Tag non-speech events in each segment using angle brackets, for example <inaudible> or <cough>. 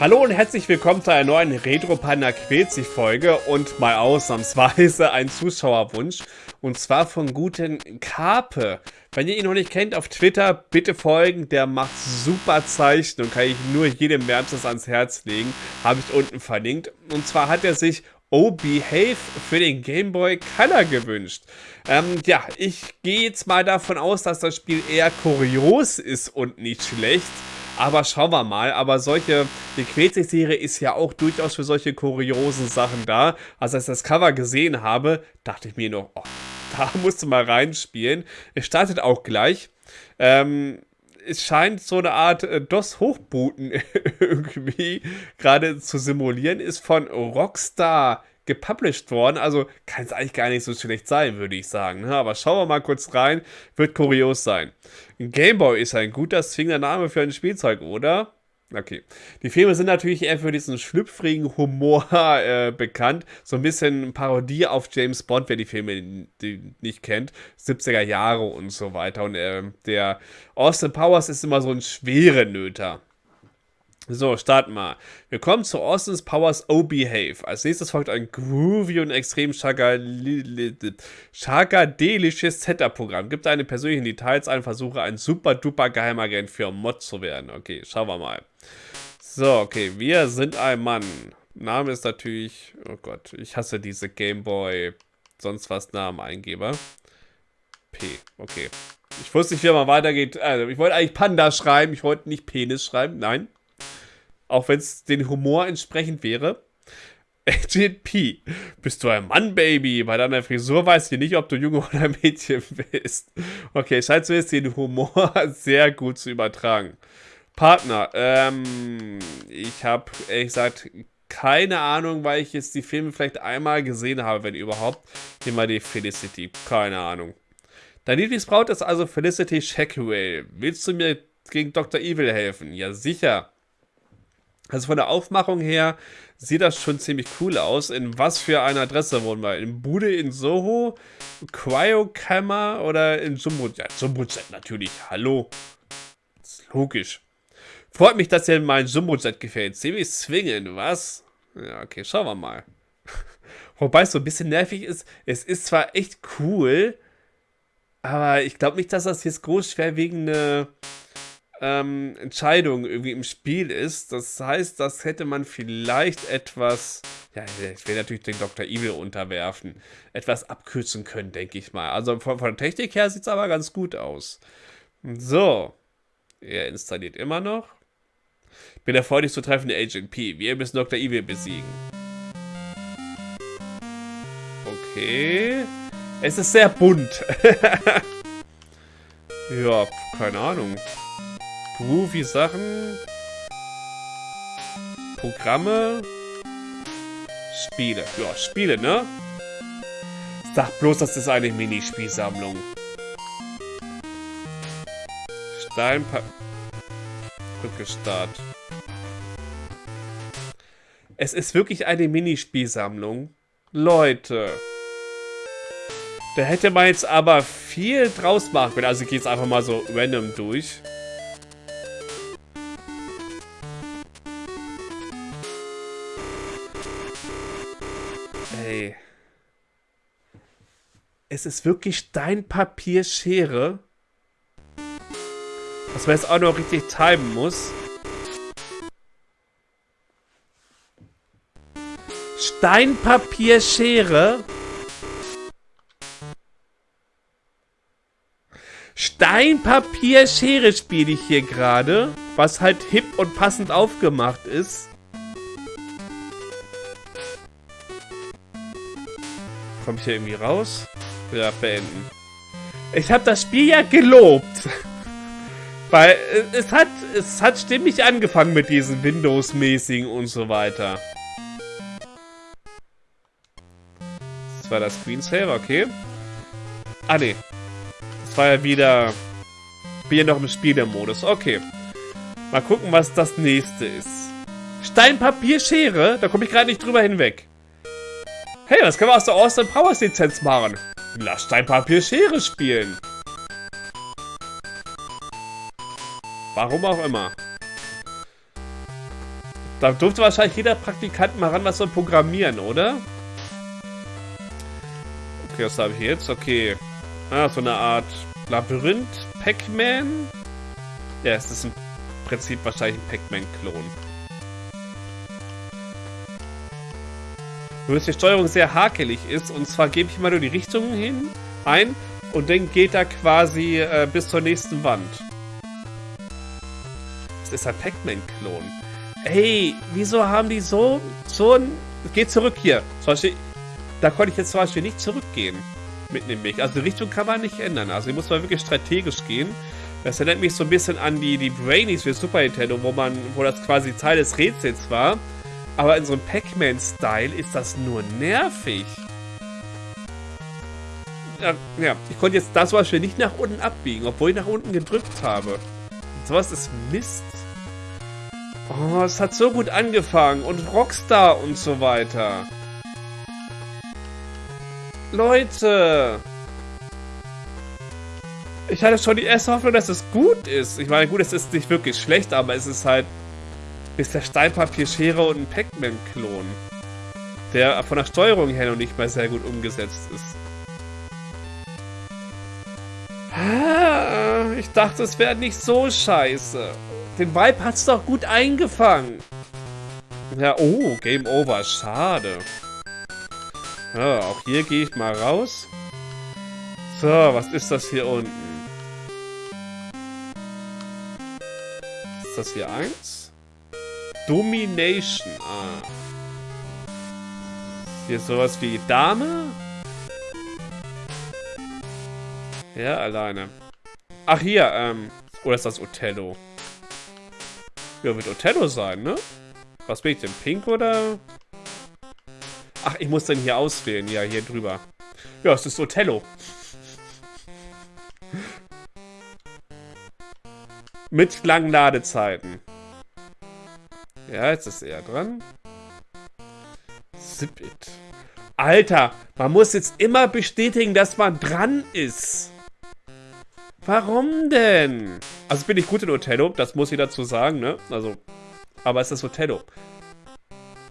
Hallo und herzlich willkommen zu einer neuen Retro Panda quält sich Folge und mal ausnahmsweise ein Zuschauerwunsch und zwar von guten Karpe. Wenn ihr ihn noch nicht kennt auf Twitter, bitte folgen, der macht super Zeichen und kann ich nur jedem wärmstens ans Herz legen, habe ich unten verlinkt. Und zwar hat er sich Oh Behave für den Game Boy Color gewünscht. Ähm, ja, ich gehe jetzt mal davon aus, dass das Spiel eher kurios ist und nicht schlecht. Aber schauen wir mal. Aber solche, die Quetzig-Serie ist ja auch durchaus für solche kuriosen Sachen da. Also als ich das Cover gesehen habe, dachte ich mir noch, oh, da <laughs> musst du mal reinspielen. Es startet auch gleich. Ähm, es scheint so eine Art äh, DOS-Hochbooten <laughs> irgendwie gerade zu simulieren, ist von Rockstar gepublished worden. Also kann es eigentlich gar nicht so schlecht sein, würde ich sagen. Ne? Aber schauen wir mal kurz rein. Wird kurios sein. Gameboy ist ein guter zwingender Name für ein Spielzeug, oder? Okay. Die Filme sind natürlich eher für diesen schlüpfrigen Humor <laughs> äh, bekannt. So ein bisschen Parodie auf James Bond, wer die Filme die nicht kennt. 70er Jahre und so weiter. Und äh, der Austin Powers ist immer so ein schwere Nöter. So, starten wir. Wir kommen zu Austin's Powers O Behave. Als nächstes folgt ein groovy und extrem schagadelisches Setup-Programm. Gibt eine persönlichen Details ein, versuche ein super duper Geheimagent für Mod zu werden. Okay, schauen wir mal. So, okay, wir sind ein Mann. Name ist natürlich, oh Gott, ich hasse diese Gameboy, sonst was Namen-Eingeber. P, okay. Ich wusste nicht, wie man weitergeht. Also, ich wollte eigentlich Panda schreiben, ich wollte nicht Penis schreiben, nein. Auch wenn es den Humor entsprechend wäre. <laughs> Agent P. Bist du ein Mann, Baby? Bei deiner Frisur weiß ich nicht, ob du Junge oder <laughs> Mädchen bist. Okay, scheint jetzt den Humor <laughs> sehr gut zu übertragen. Partner. Ähm, ich habe ehrlich gesagt keine Ahnung, weil ich jetzt die Filme vielleicht einmal gesehen habe, wenn überhaupt. Hier mal die Felicity. Keine Ahnung. Dein Lieblingsbraut ist also Felicity Shackwell. Willst du mir gegen Dr. Evil helfen? Ja, sicher. Also von der Aufmachung her sieht das schon ziemlich cool aus. In was für einer Adresse wohnen wir? In Bude in Soho? Cryokammer oder in Jumbo? Ja, Jumbo-Jet natürlich. Hallo. Das ist logisch. Freut mich, dass dir mein Jumbo-Jet gefällt. Ziemlich zwingend, was? Ja, okay, schauen wir mal. <laughs> Wobei es so ein bisschen nervig ist. Es ist zwar echt cool, aber ich glaube nicht, dass das jetzt groß schwerwiegende ähm, Entscheidung irgendwie im Spiel ist. Das heißt, das hätte man vielleicht etwas, ja, ich will natürlich den Dr. Evil unterwerfen, etwas abkürzen können, denke ich mal. Also von, von der Technik her sieht es aber ganz gut aus. So, er installiert immer noch. Bin erfreulich zu treffen, Agent P. Wir müssen Dr. Evil besiegen. Okay. Es ist sehr bunt. <laughs> ja, keine Ahnung. Groovy Sachen. Programme. Spiele. Ja, Spiele, ne? Sag bloß, das ist eine Minispielsammlung. Steinpa... Rückgestart. Es ist wirklich eine Minispielsammlung. Leute. Da hätte man jetzt aber viel draus machen können. Also ich gehe jetzt einfach mal so random durch. Ey. Es ist wirklich Steinpapierschere. Was man jetzt auch noch richtig timen muss. Steinpapierschere. Steinpapierschere spiele ich hier gerade. Was halt hip und passend aufgemacht ist. Komme ich hier irgendwie raus? Ja, beenden. Ich habe das Spiel ja gelobt. <laughs> Weil es hat, es hat stimmig angefangen mit diesen Windows-mäßigen und so weiter. Das war das Screensaver, okay. Ah, ne. Das war ja wieder... Bin ja noch im Spielermodus. Okay. Mal gucken, was das nächste ist. Steinpapier, Schere? Da komme ich gerade nicht drüber hinweg. Hey, das können wir aus der Austin Powers Lizenz machen. Lass dein Papier Schere spielen. Warum auch immer. Da durfte wahrscheinlich jeder Praktikant mal ran was soll programmieren, oder? Okay, was habe ich jetzt? Okay. Ah, so eine Art Labyrinth. Pac-Man? Ja, es ist im Prinzip wahrscheinlich ein Pac-Man-Klon. Nur dass die Steuerung sehr hakelig ist. Und zwar gebe ich mal nur die Richtungen hin, ein und dann geht er quasi äh, bis zur nächsten Wand. Das ist ein Pac-Man-Klon. Ey, wieso haben die so, so ein... Geht zurück hier. Zum Beispiel, da konnte ich jetzt zum Beispiel nicht zurückgehen. Mitten im Weg. Also die Richtung kann man nicht ändern. Also hier muss man wirklich strategisch gehen. Das erinnert mich so ein bisschen an die, die Brainies für Super Nintendo, wo man, wo das quasi Teil des Rätsels war. Aber in so einem Pac-Man-Style ist das nur nervig. Ja, ja, ich konnte jetzt das Beispiel nicht nach unten abbiegen, obwohl ich nach unten gedrückt habe. Sowas ist Mist. Oh, es hat so gut angefangen. Und Rockstar und so weiter. Leute. Ich hatte schon die erste Hoffnung, dass es gut ist. Ich meine, gut, es ist nicht wirklich schlecht, aber es ist halt ist der Steinpapier-Schere und ein Pac-Man-Klon. Der von der Steuerung her noch nicht mal sehr gut umgesetzt ist. Ich dachte, es wäre nicht so scheiße. Den Vibe hat's doch gut eingefangen. Ja, oh, Game Over. Schade. Ja, auch hier gehe ich mal raus. So, was ist das hier unten? Ist das hier eins? Domination. Ah. Hier ist sowas wie Dame? Ja, alleine. Ach, hier, ähm. Oder ist das Othello? Ja, wird Othello sein, ne? Was bin ich denn? Pink oder? Ach, ich muss den hier auswählen. Ja, hier drüber. Ja, es ist Othello. Mit langen Ladezeiten. Ja, jetzt ist er dran. Zip it. Alter, man muss jetzt immer bestätigen, dass man dran ist. Warum denn? Also bin ich gut in Othello, das muss ich dazu sagen, ne? Also, aber es ist Othello.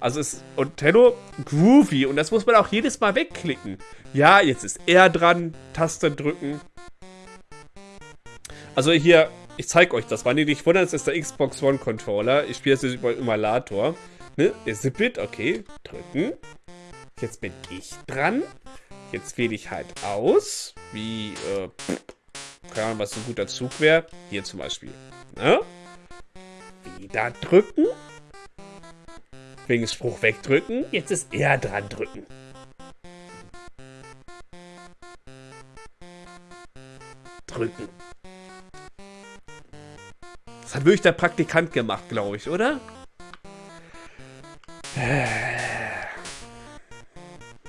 Also ist Othello groovy und das muss man auch jedes Mal wegklicken. Ja, jetzt ist er dran, Taste drücken. Also hier, ich zeige euch das. Wenn ihr nicht wundert, ist der Xbox One Controller. Ich spiele jetzt über Emulator. Ne? Zippit, okay. Drücken. Jetzt bin ich dran. Jetzt wähle ich halt aus. Wie, äh, keine Ahnung, was so ein guter Zug wäre. Hier zum Beispiel. Ne? Wieder drücken. Wegen Spruch wegdrücken. Jetzt ist er dran drücken. Drücken. Das hat wirklich der Praktikant gemacht, glaube ich, oder?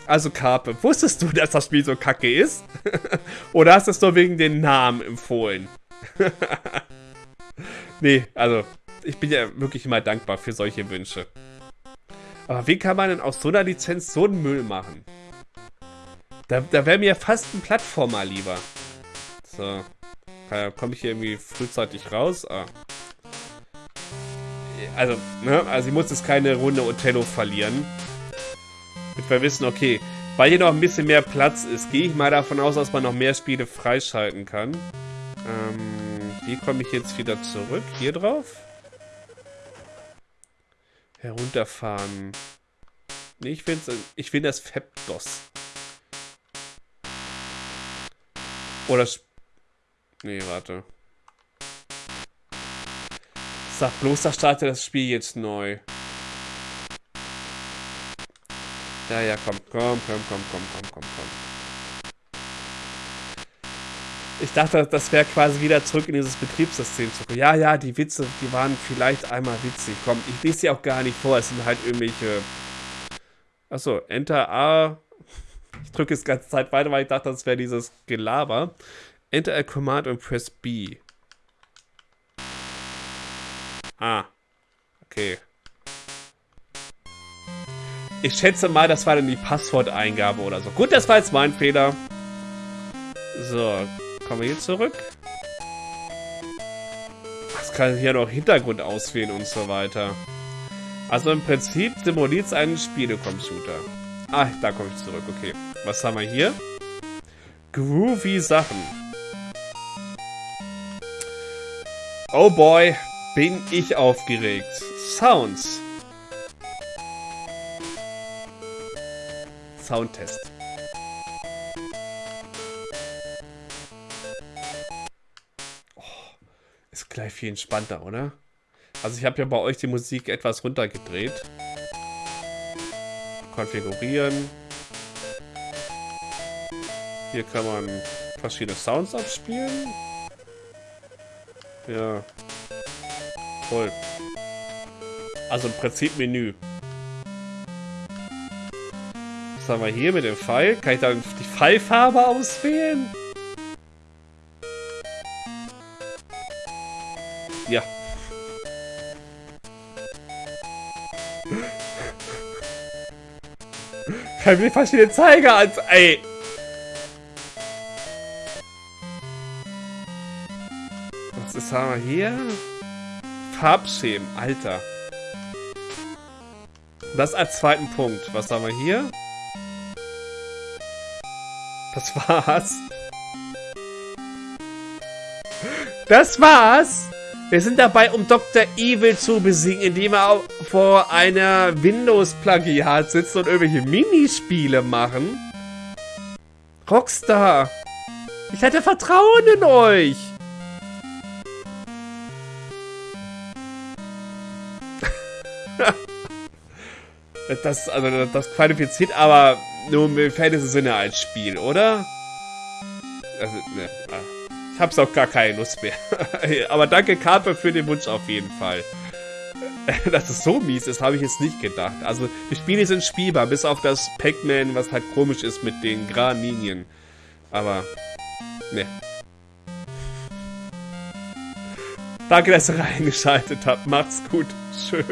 Also Carpe, wusstest du, <laughs> dass das Spiel so kacke ist? <laughs> oder hast du es nur wegen den Namen empfohlen? <laughs> nee, also ich bin ja wirklich immer dankbar für solche Wünsche. Aber wie kann man denn aus so einer Lizenz so einen Müll machen? Da, da wäre mir fast ein Plattformer lieber. So. Komme ich hier irgendwie frühzeitig raus? Ah also, ne, also ich muss jetzt keine Runde Othello verlieren. Damit wir wissen, okay, weil hier noch ein bisschen mehr Platz ist, gehe ich mal davon aus, dass man noch mehr Spiele freischalten kann. Ähm, wie komme ich jetzt wieder zurück? Hier drauf? Herunterfahren. Nee, ich finde ich find das Fepdos. Oder... Nee, warte. Sag bloß, da startet das Spiel jetzt neu. Ja, ja, komm, komm, komm, komm, komm, komm, komm, komm. Ich dachte, das wäre quasi wieder zurück in dieses Betriebssystem zu kommen. Ja, ja, die Witze, die waren vielleicht einmal witzig. Komm, ich lese sie auch gar nicht vor. Es sind halt irgendwelche... Achso, Enter A. Ich drücke die ganze Zeit weiter, weil ich dachte, das wäre dieses Gelaber. Enter a command und press B. Ah. Okay. Ich schätze mal, das war dann die Passworteingabe oder so. Gut, das war jetzt mein Fehler. So, kommen wir hier zurück. Was kann hier noch Hintergrund auswählen und so weiter. Also im Prinzip simuliert es einen Spielecomputer. Ah, da komme ich zurück, okay. Was haben wir hier? Groovy Sachen. Oh boy, bin ich aufgeregt. Sounds. Soundtest. Oh, ist gleich viel entspannter, oder? Also ich habe ja bei euch die Musik etwas runtergedreht. Konfigurieren. Hier kann man verschiedene Sounds abspielen. Ja. Toll. Also im Prinzip Menü. Was haben wir hier mit dem Pfeil? Kann ich dann die Pfeilfarbe auswählen? Ja. <laughs> Kann mir verschiedene Zeiger als... Ey. Was haben wir hier? Farbschemen, Alter. Das als zweiten Punkt. Was haben wir hier? Das war's. Das war's. Wir sind dabei, um Dr. Evil zu besiegen, indem er vor einer Windows-Plagiat sitzt und irgendwelche Minispiele machen. Rockstar. Ich hatte Vertrauen in euch. <laughs> das, also, das qualifiziert aber nur im Fantasy-Sinne als Spiel, oder? Also, ne. Ah. Ich hab's auch gar keine Lust mehr. <laughs> aber danke, Carpe, für den Wunsch auf jeden Fall. <laughs> Dass es so mies ist, habe ich jetzt nicht gedacht. Also, die Spiele sind spielbar, bis auf das Pac-Man, was halt komisch ist mit den geraden Linien. Aber, ne. Danke, dass ihr reingeschaltet habt. Macht's gut. Tschö.